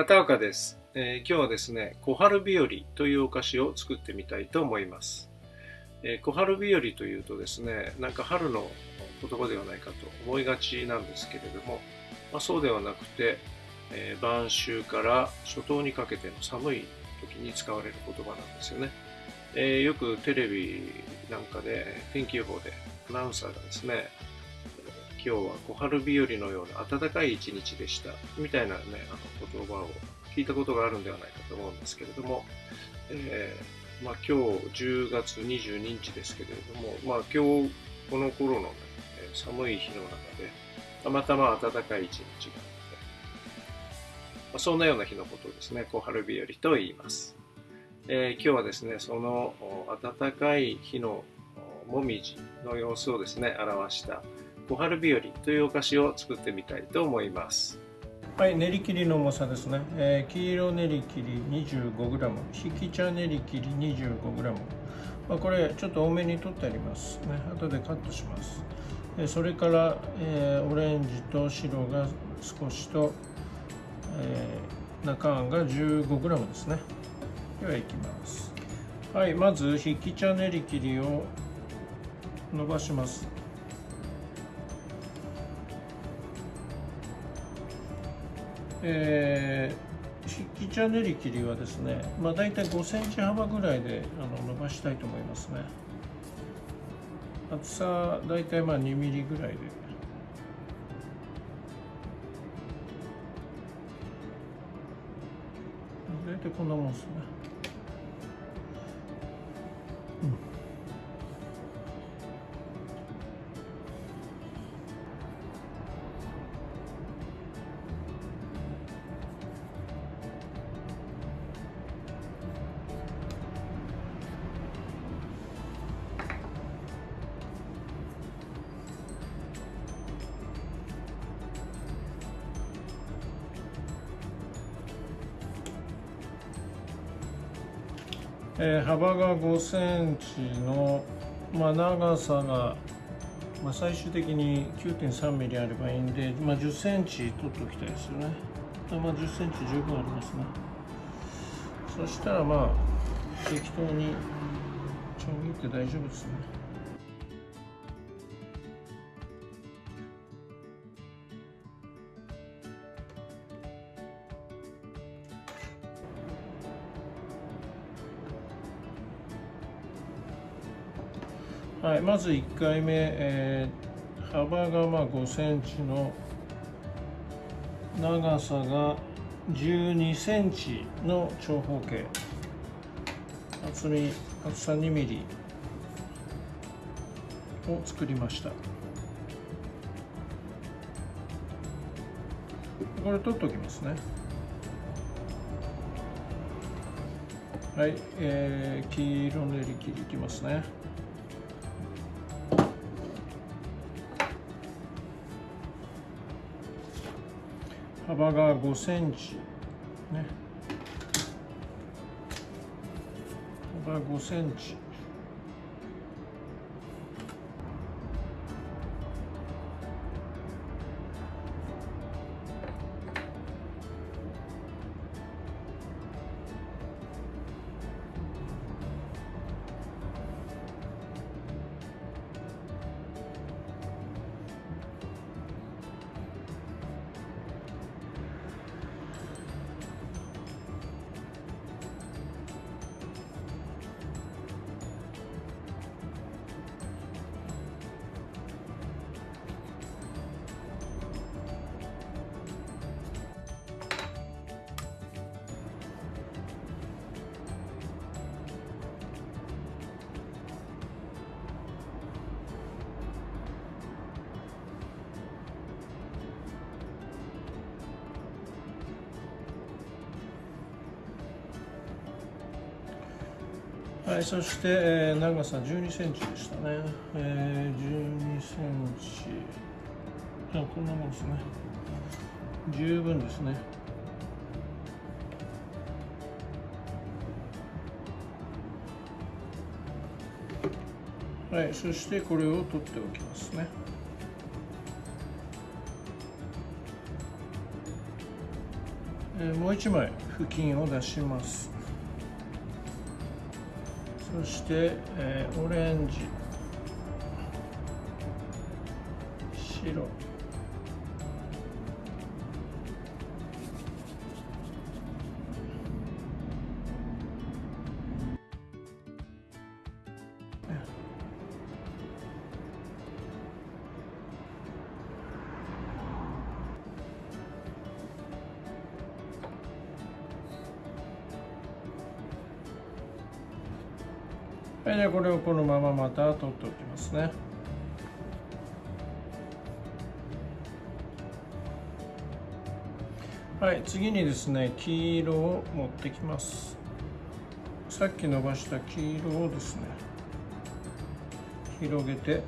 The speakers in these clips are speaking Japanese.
片岡です、えー、今日はですね、小春日和というお菓子を作ってみたいと思います。えー、小春日和というとですね、なんか春の言葉ではないかと思いがちなんですけれども、まあ、そうではなくて、えー、晩秋から初冬にかけての寒い時に使われる言葉なんですよね。えよくテレビなんかで天気予報でアナウンサーがですね、今日は小春日和のような暖かい一日でした。みたいなねあの言葉を聞いたことがあるんではないかと思うんですけれども、えー、まあ、今日10月22日ですけれども、まあ、今日この頃の、ね、寒い日の中でたまたま暖かい一日があって、まあ、そんなような日のことをですね小春日和と言います、えー、今日はですねその暖かい日のもみじの様子をですね表した小春日和というお菓子を作ってみたいと思います。はい練り切りの重さですね、えー、黄色練り切り 25g 引き茶練り切り 25g、まあ、これちょっと多めに取ってあります。ね後でカットします。それから、えー、オレンジと白が少しと、えー、中あんが 15g ですね。ではいきます。はいまず引き茶練り切りを伸ばします。えー、引き茶練り切りはですね、まあ、大体5センチ幅ぐらいであの伸ばしたいと思いますね。厚さ大体まあ2ミリぐらいで。大体こんなもんですね。うん。えー、幅が5センチの、まあ、長さが、まあ、最終的に9.3ミリあればいいんで、まあ、10センチ取っておきたいですよね。まあ、10センチ十分ありますね。そしたらまあ適当にちょん切って大丈夫ですね。はい、まず1回目、えー、幅がまあ5センチの長さが12センチの長方形。厚み厚さ2ミリを作りました。これ取っておきますね。はい、えー、黄色の練り切りいきますね。幅が5センチ。ね。幅5センチ。はい、そして、えー、長さ12センチでしたね。えー、12センチ。あ、こんなもんですね。十分ですね。はい、そしてこれを取っておきますね。えー、もう一枚布巾を出しますそして、えー、オレンジ。白。はい、じゃこれをこのまままた取っておきますね。はい、次にですね、黄色を持ってきます。さっき伸ばした黄色をですね、広げて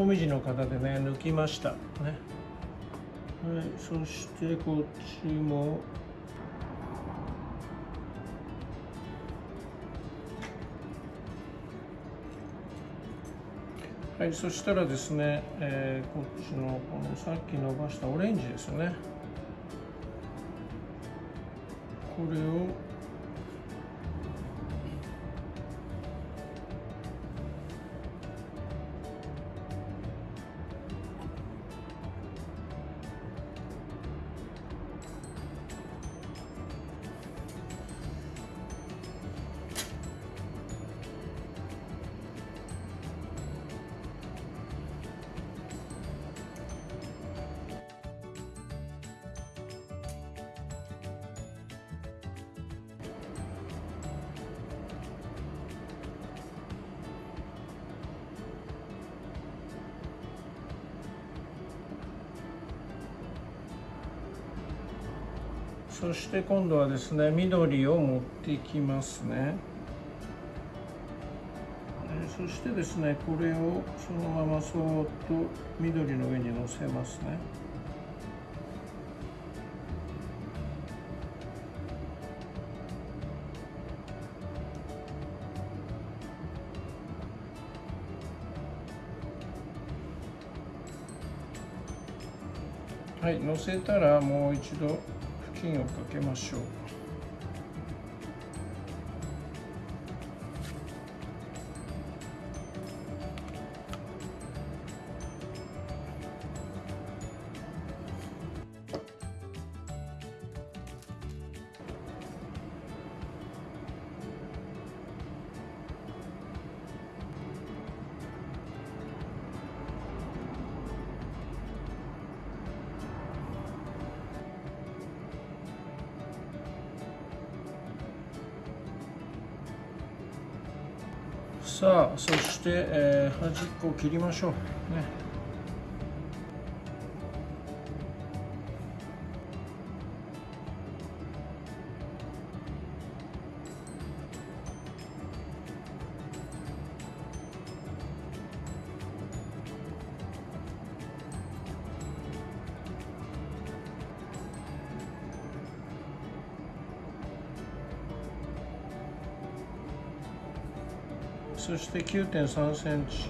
もみじの型でね抜きました。ね。はいそしてこっちも。はいそしたらですね、えー、こっちのこのさっき伸ばしたオレンジですね。これをそして今度はですね緑を持ってきますね。そしてですねこれをそのままそーっと緑の上に乗せますね。はい乗せたらもう一度。金をかけましょう。さあそして、えー、端っこを切りましょう。ね。そして9.3センチ。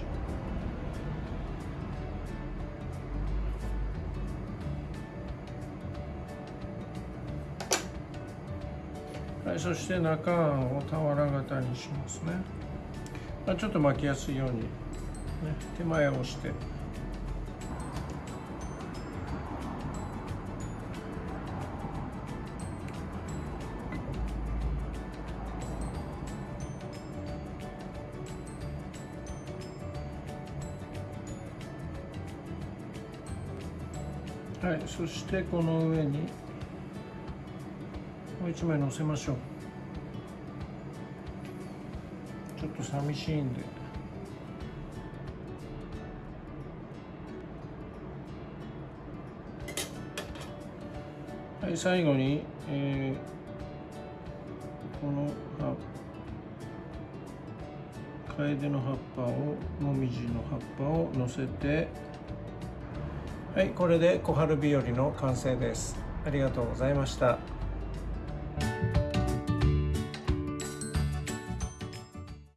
はい、そして中案を俵型にしますね、まあ、ちょっと巻きやすいように、ね、手前を押して。はいそしてこの上にもう一枚乗せましょう。ちょっと寂しいんで。はい最後に、えー、この葉カエデの葉っぱをもみじの葉っぱを乗せてはいこれで小春日和の完成です。ありがとうございました。